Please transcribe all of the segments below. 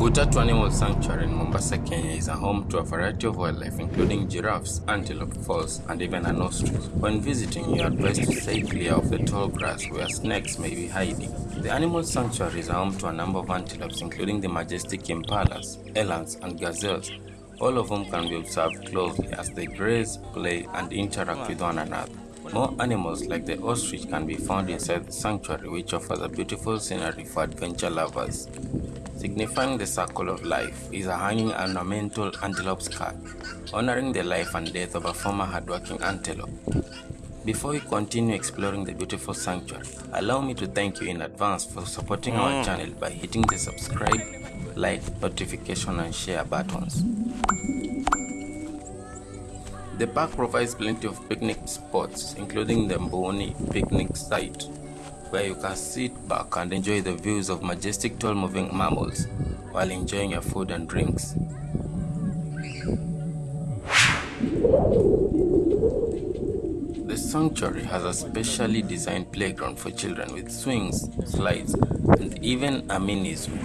Ngutatu Animal Sanctuary in Mombasa, Kenya is a home to a variety of wildlife including giraffes, antelope, falls, and even an ostrich. When visiting, you are advised to stay clear of the tall grass where snakes may be hiding. The Animal Sanctuary is home to a number of antelopes including the majestic impalas, elands, and gazelles, all of whom can be observed closely as they graze, play, and interact with one another. More animals like the ostrich can be found inside the sanctuary which offers a beautiful scenery for adventure lovers. Signifying the circle of life is a hanging ornamental antelope skull, honoring the life and death of a former hardworking antelope. Before we continue exploring the beautiful sanctuary, allow me to thank you in advance for supporting our mm. channel by hitting the subscribe, like, notification and share buttons. The park provides plenty of picnic spots, including the Mboni picnic site, where you can sit back and enjoy the views of majestic tall moving mammals while enjoying your food and drinks. The sanctuary has a specially designed playground for children with swings, slides, and even a mini zoo.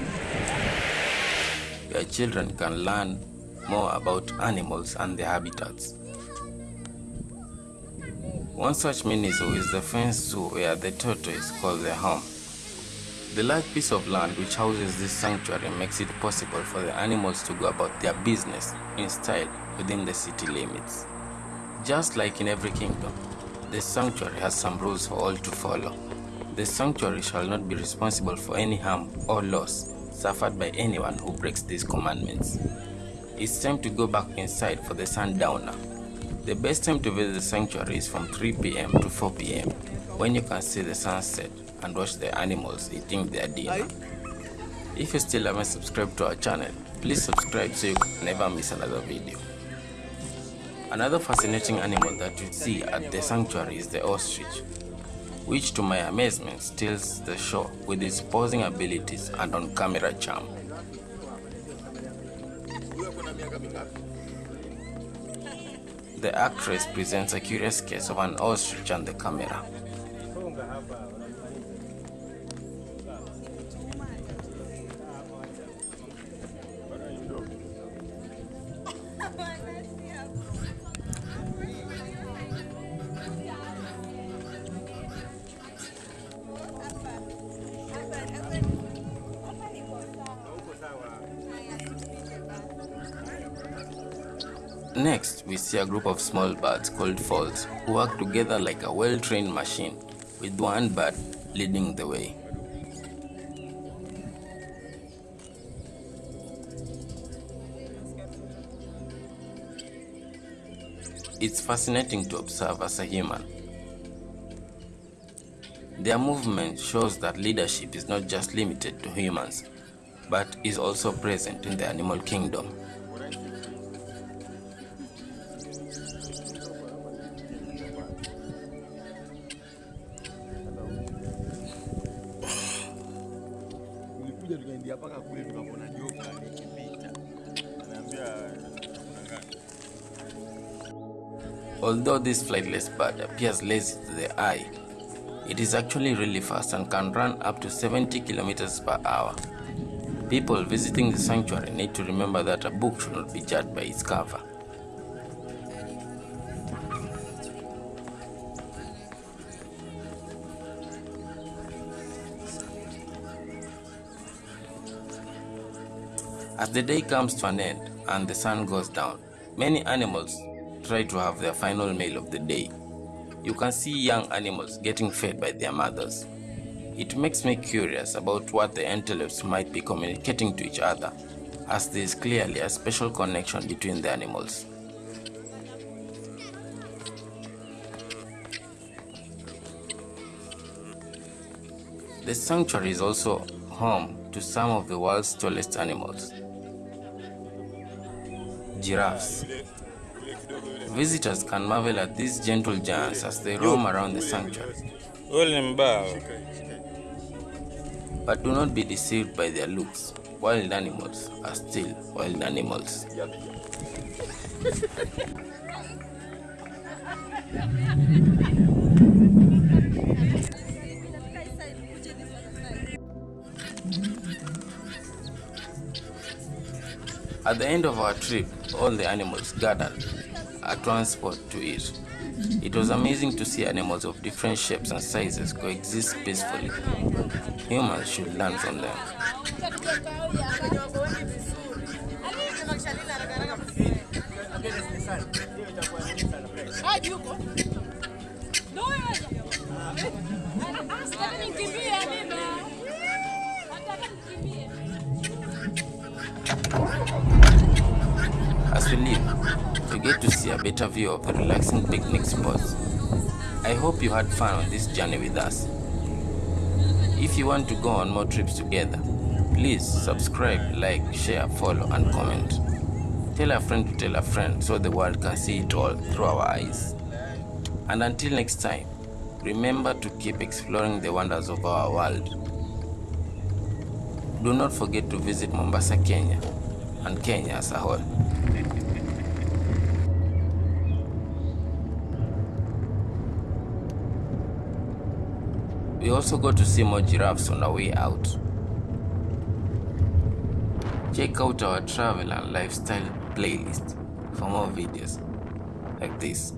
Your children can learn more about animals and their habitats. One such mini zoo is the fence zoo where the tortoise calls their home. The large piece of land which houses this sanctuary makes it possible for the animals to go about their business in style within the city limits. Just like in every kingdom, the sanctuary has some rules for all to follow. The sanctuary shall not be responsible for any harm or loss suffered by anyone who breaks these commandments. It's time to go back inside for the sundowner. The best time to visit the sanctuary is from 3 pm to 4 pm when you can see the sunset and watch the animals eating their dinner. If you still haven't subscribed to our channel, please subscribe so you never miss another video. Another fascinating animal that you see at the sanctuary is the ostrich, which to my amazement steals the show with its posing abilities and on-camera charm. The actress presents a curious case of an ostrich on the camera. Next, we see a group of small birds called falls who work together like a well-trained machine, with one bird leading the way. It's fascinating to observe as a human. Their movement shows that leadership is not just limited to humans, but is also present in the animal kingdom. Tulikuja tukaingia mpaka kule tukaona joka likipita. Anaambia Although this flightless bird appears lazy to the eye, it is actually really fast and can run up to 70 kilometers per hour. People visiting the sanctuary need to remember that a book should not be judged by its cover. As the day comes to an end and the sun goes down, many animals try to have their final meal of the day. You can see young animals getting fed by their mothers. It makes me curious about what the antelopes might be communicating to each other, as there is clearly a special connection between the animals. The sanctuary is also home to some of the world's tallest animals. Giraffes. Visitors can marvel at these gentle giants as they roam around the sanctuary. Ule ni mbao. But do not be deceived by their looks. Wild animals are still wild animals. At the end of our trip, all the animals gathered at one spot to eat. It was amazing to see animals of different shapes and sizes coexist peacefully. Humans should learn from them. As we leave, we get to see a better view of the relaxing picnic spots. I hope you had fun on this journey with us. If you want to go on more trips together, please subscribe, like, share, follow, and comment. Tell a friend to tell a friend so the world can see it all through our eyes. And until next time, remember to keep exploring the wonders of our world. Do not forget to visit Mombasa, Kenya, and Kenya as a whole. We also got to see more giraffes on our way out. Check out our travel and lifestyle playlist for more videos like this.